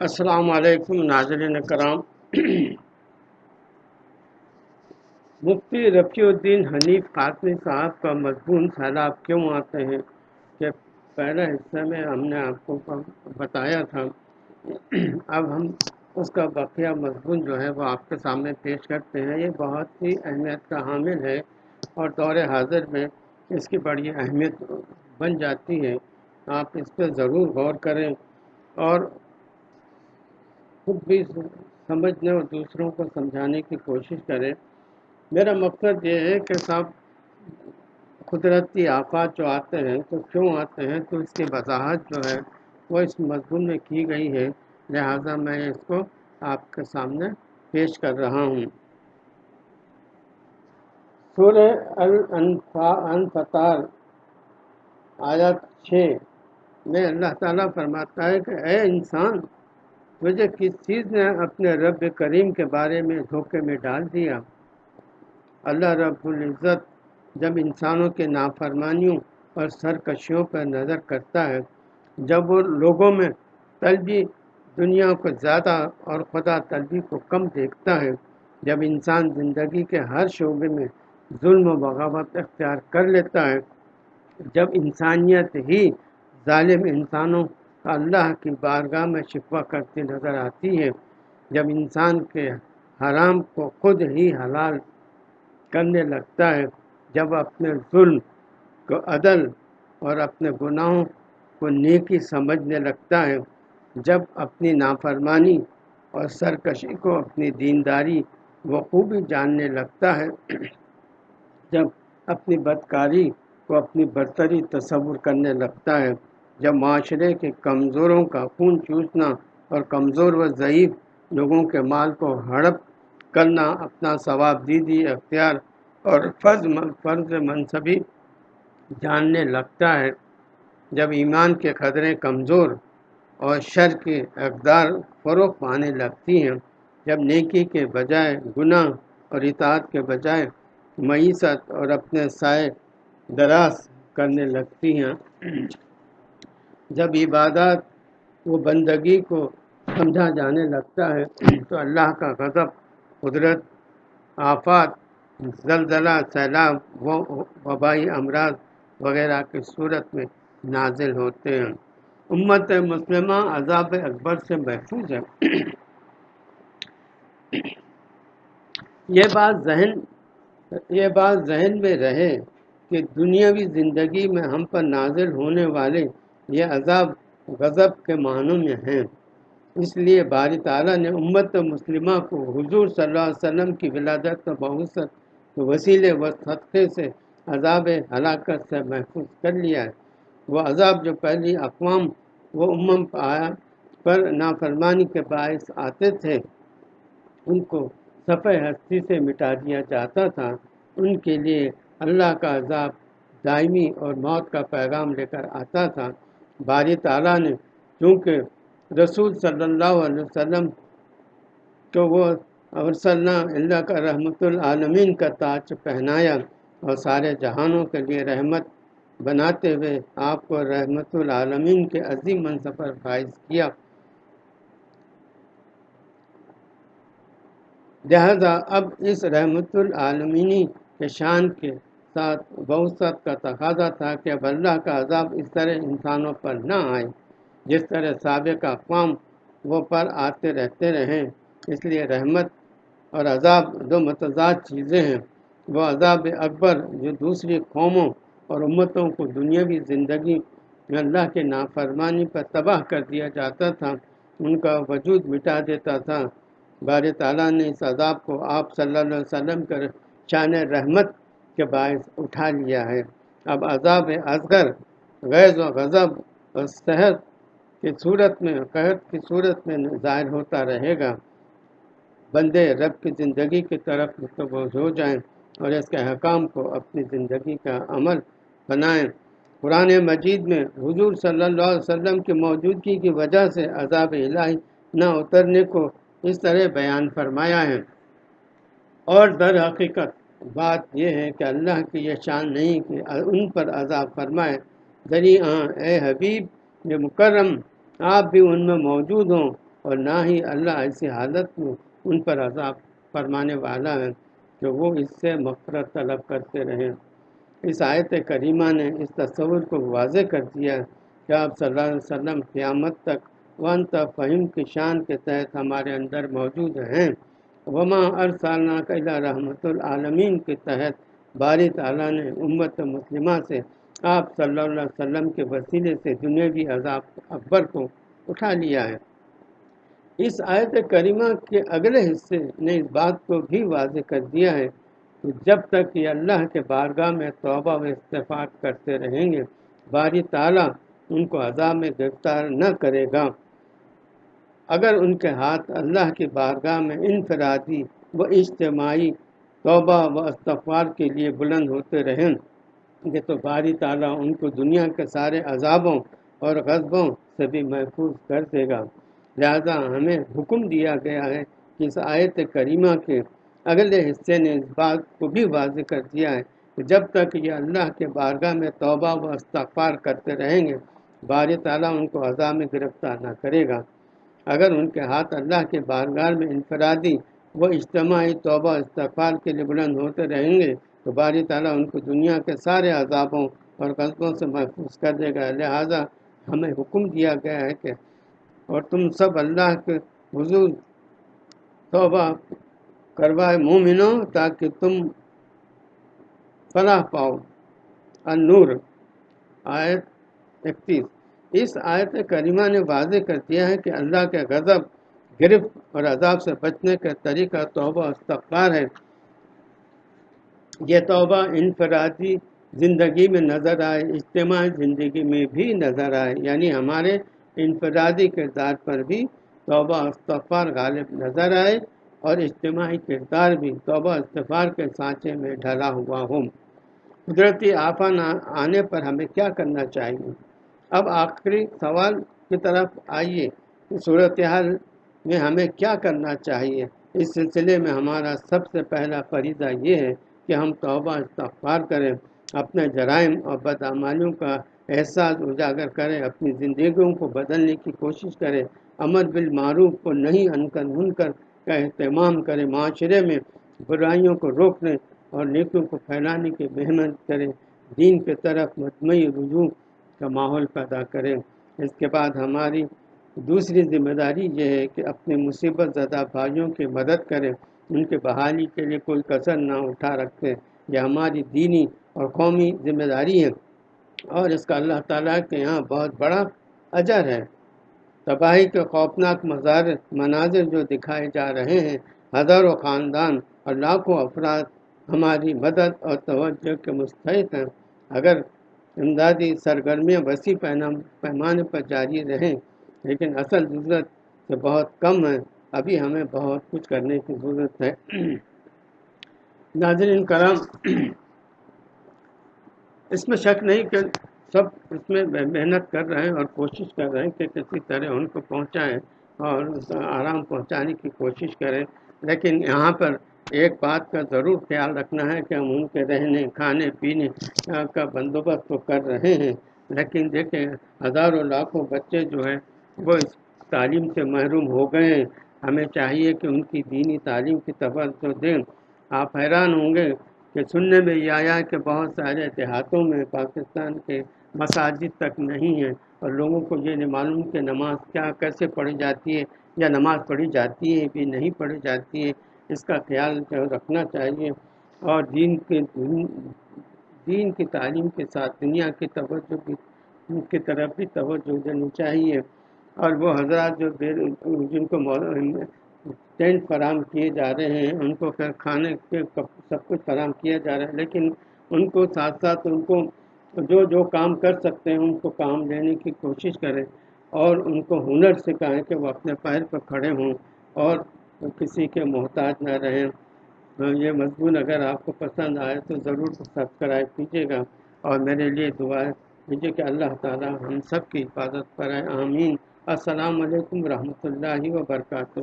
السلام علیکم ناظرین کرام۔ مفتی رفیع الدین حنیف قاسمی صاحب کا مضمون سیلاب کیوں آتے ہیں؟ کہ پہلے حصے میں ہم نے آپ کو بتایا تھا۔ اب ہم اس کا بقیہ مضمون جو ہے وہ آپ کے سامنے پیش کرتے ہیں۔ یہ بہت ہی اہمیت کا حامل ہے اور دور حاضر میں اس کی بڑی اہمیت بن جاتی ہے۔ آپ اس پہ ضرور غور کریں اور خود بھی سمجھنے اور دوسروں کو سمجھانے کی کوشش کریں۔ میرا مقصد یہ ہے کہ سب قدرتی آفات جو آتے ہیں، تو کیوں آتے ہیں؟ تو اس کی وضاحت جو ہے، وہ اس مضمون میں کی گئی ہے۔ لہٰذا میں اس کو آپ کے سامنے پیش کر رہا ہوں۔ سورہ الانفطار آیت چھ میں اللہ تعالیٰ فرماتا ہے کہ اے انسان تجھے کس چیز نے اپنے رب کریم کے بارے میں دھوکے میں ڈال دیا؟ اللہ رب العزت جب انسانوں کے نافرمانیوں اور سرکشیوں پر نظر کرتا ہے، جب وہ لوگوں میں طلبی دنیا کو زیادہ اور خدا طلبی کو کم دیکھتا ہے، جب انسان زندگی کے ہر شعبے میں ظلم و بغاوت اختیار کر لیتا ہے، جب انسانیت ہی ظالم انسانوں اللہ کی بارگاہ میں شکوہ کرتی نظر آتی ہے، جب انسان کے حرام کو خود ہی حلال کرنے لگتا ہے، جب اپنے ظلم کو عدل اور اپنے گناہوں کو نیکی سمجھنے لگتا ہے، جب اپنی نافرمانی اور سرکشی کو اپنی دینداری خوبی جاننے لگتا ہے، جب اپنی بدکاری کو اپنی برتری تصور کرنے لگتا ہے۔ جب معاشرے کے کمزوروں کا خون چوسنا اور کمزور و ضعیف لوگوں کے مال کو ہڑپ کرنا اپنا ثواب، دیدی، اختیار اور فرض فرض منصبی جاننے لگتا ہے۔ جب ایمان کے خطرے کمزور اور شر کے اقدار فروغ پانے لگتی ہیں، جب نیکی کے بجائے گناہ اور اطاعت کے بجائے معیشت اور اپنے سائے دراز کرنے لگتی ہیں۔ جب عبادات و بندگی کو سمجھا جانے لگتا ہے، تو اللہ کا غضب، قدرت، آفات، زلزلہ، سیلاب و وبائی امراض وغیرہ کی صورت میں نازل ہوتے ہیں۔ امت مسلمہ عذاب اکبر سے محفوظ ہے۔ یہ بات ذہن یہ بات ذہن میں رہے کہ دنیاوی زندگی میں ہم پر نازل ہونے والے یہ عذاب غضب کے معنوں میں ہیں۔ اس لیے باری تعالیٰ نے امت مسلمہ کو حضور صلی اللہ علیہ وسلم کی ولادت و بہت وسیلے و صدقے سے عذاب ہلاکت سے محفوظ کر لیا ہے۔ وہ عذاب جو پہلی اقوام و امم آیا پر نافرمانی کے باعث آتے تھے، ان کو صفحہ ہستی سے مٹا دیا جاتا تھا۔ ان کے لیے اللہ کا عذاب دائمی اور موت کا پیغام لے کر آتا تھا۔ باری تعالیٰ نے، چونکہ رسول صلی اللہ علیہ وسلم کو وہ ارسلنا اللہ کا رحمت العالمین کا تاج پہنایا اور سارے جہانوں کے لیے رحمت بناتے ہوئے آپ کو رحمت العالمین کے عظیم منصب پر فائز کیا۔ لہذا اب اس رحمت العالمینی کے شان کے ساتھ، بہت کا تقاضا تھا کہ اب اللہ کا عذاب اس طرح انسانوں پر نہ آئے، جس طرح سابق اقوام وہ پر آتے رہتے رہیں۔ اس لیے رحمت اور عذاب دو متضاد چیزیں ہیں۔ وہ عذاب اکبر جو دوسری قوموں اور امتوں کو دنیاوی زندگی میں اللہ کے نافرمانی پر تباہ کر دیا جاتا تھا، ان کا وجود مٹا دیتا تھا۔ بار تعالیٰ نے اس عذاب کو آپ صلی اللہ علیہ وسلم کر شان رحمت کے باعث اٹھا لیا ہے۔ اب عذاب اصغر، غیظ و غضب اور صحت کی صورت میں، قحط کی صورت میں ظاہر ہوتا رہے گا۔ بندے رب کی زندگی کی طرف متوجہ ہو جائیں اور اس کے حکام کو اپنی زندگی کا عمل بنائیں۔ قرآن مجید میں حضور صلی اللہ علیہ وسلم کی موجودگی کی وجہ سے عذاب الہی نہ اترنے کو اس طرح بیان فرمایا ہے۔ اور در حقیقت بات یہ ہے کہ اللہ کی یہ شان نہیں کہ ان پر عذاب فرمائے۔ ذریعہ اے حبیب، یہ مکرم، آپ بھی ان میں موجود ہوں اور نہ ہی اللہ ایسی حالت میں ان پر عذاب فرمانے والا ہے کہ وہ اس سے مغفرت طلب کرتے رہیں اس آیت کریمہ نے اس تصور کو واضح کر دیا کہ آپ صلی اللہ علیہ وسلم قیامت تک ون فہم کی شان کے تحت ہمارے اندر موجود ہیں۔ وما ارسالنا قلعہ رحمۃ العالمین کے تحت باری تعالیٰ نے امت مسلمہ سے آپ صلی اللہ علیہ وسلم کے وسیلے سے دنیاوی عذاب اکبر کو اٹھا لیا ہے۔ اس آیت کریمہ کے اگلے حصے نے اس بات کو بھی واضح کر دیا ہے کہ جب تک یہ اللہ کے بارگاہ میں توبہ و استفاق کرتے رہیں گے، باری تعالیٰ ان کو عذاب میں گرفتار نہ کرے گا۔ اگر ان کے ہاتھ اللہ کی بارگاہ میں انفرادی و اجتماعی توبہ و استغفار کے لیے بلند ہوتے رہیں گے تو باری تعالیٰ ان کو دنیا کے سارے عذابوں اور غذبوں سے بھی محفوظ کر دے گا۔ لہذا ہمیں حکم دیا گیا ہے کہ اس آیت کریمہ کے اگلے حصے نے اس بات کو بھی واضح کر دیا ہے کہ جب تک یہ اللہ کے بارگاہ میں توبہ و استغفار کرتے رہیں گے بار تعالیٰ ان کو عذاب میں گرفتار نہ کرے گا۔ اگر ان کے ہاتھ اللہ کے بارگاہ میں انفرادی و اجتماعی توبہ استغفار کے لیے بلند ہوتے رہیں گے، تو باری تعالیٰ ان کو دنیا کے سارے عذابوں اور قصبوں سے محفوظ کر دے گا۔ لہٰذا ہمیں حکم دیا گیا ہے کہ اور تم سب اللہ کے حضور توبہ کروائے مومنو تاکہ تم فلاح پاؤ۔ النور، آیت اکتیس۔ اس آیت کریمہ نے واضح کر دیا ہے کہ اللہ کے غضب، گرفت اور عذاب سے بچنے کا طریقہ توبہ استغفار ہے۔ یہ توبہ انفرادی زندگی میں نظر آئے، اجتماعی زندگی میں بھی نظر آئے۔ یعنی ہمارے انفرادی کردار پر بھی توبہ استغفار غالب نظر آئے اور اجتماعی کردار بھی توبہ استغفار کے سانچے میں ڈھلا ہوا ہو قدرتی آفا آنے پر ہمیں کیا کرنا چاہیے؟ اب آخری سوال کی طرف آئیے صورتحال میں ہمیں کیا کرنا چاہیے؟ اس سلسلے میں ہمارا سب سے پہلا فریضہ یہ ہے کہ ہم توبہ استغفار کریں، اپنے جرائم اور بدعمالیوں کا احساس اجاگر کریں، اپنی زندگیوں کو بدلنے کی کوشش کریں امر بالمعروف کو نہیں انکر منکر کا اہتمام کریں، معاشرے میں برائیوں کو روکنے اور نیکیوں کو پھیلانے کی محنت کریں، دین کی طرف مجموعی رجوع کا ماحول پیدا کریں اس کے بعد ہماری دوسری ذمہ داری یہ ہے کہ اپنے مصیبت زدہ بھائیوں کی مدد کریں ان کے بحالی کے لیے کوئی کثر نہ اٹھا رکھتے یہ ہماری دینی اور قومی ذمہ داری ہے۔ اور اس کا اللہ تعالیٰ کے یہاں بہت بڑا اجر ہے۔ تباہی کے خوفناک مظاہر مناظر جو دکھائے جا رہے ہیں، ہزاروں خاندان اور لاکھوں افراد ہماری مدد اور توجہ کے مستحق ہیں۔ اگر امدادی سرگرمیاں وسیع پیمانے پر جاری رہیں، لیکن اصل ضرورت سے بہت کم ہے۔ ابھی ہمیں بہت کچھ کرنے کی ضرورت ہے۔ ناظرین کرم اس میں شک نہیں کہ سب اس میں محنت کر رہے ہیں اور کوشش کر رہے ہیں کہ کسی طرح ان کو پہنچائیں اور آرام پہنچانے کی کوشش کریں۔ لیکن یہاں پر ایک بات کا ضرور خیال رکھنا ہے کہ ہم ان کے رہنے، کھانے، پینے کا بندوبست تو کر رہے ہیں، لیکن دیکھیں، ہزاروں لاکھوں بچے جو ہیں، وہ اس تعلیم سے محروم ہو گئے ہیں۔ ہمیں چاہیے کہ ان کی دینی تعلیم کی توجہ دیں۔ آپ حیران ہوں گے کہ سننے میں یہ آیا کہ بہت سارے دیہاتوں میں پاکستان کے مساجد تک نہیں ہیں، اور لوگوں کو یہ نہیں معلوم کہ نماز کیا، کیسے پڑھی جاتی ہے، یا نماز پڑھی جاتی ہے بھی نہیں پڑھی جاتی ہے۔ اس کا خیال جو رکھنا چاہیے اور دین کے دین کی تعلیم کے ساتھ دنیا کی توجہ کی کی طرف بھی توجہ دینی چاہیے۔ اور وہ حضرات جو جن کو ٹینٹ فراہم کیے جا رہے ہیں، ان کو پھر کھانے کے سب کچھ فراہم کیا جا رہا ہے۔ لیکن ان کو ساتھ ساتھ ان کو جو جو کام کر سکتے ہیں، ان کو کام لینے کی کوشش کریں اور ان کو ہنر سکھائیں کہ وہ اپنے پیر پر کھڑے ہوں اور کسی کے محتاج نہ رہیں یہ مضمون اگر آپ کو پسند آئے تو ضرور سبسکرائب کیجیے گا۔ اور میرے لیے دعا کیجیے کہ اللہ تعالی ہم سب کی حفاظت کریں آمین۔ السلام علیکم ورحمۃ اللہ وبرکاتہ۔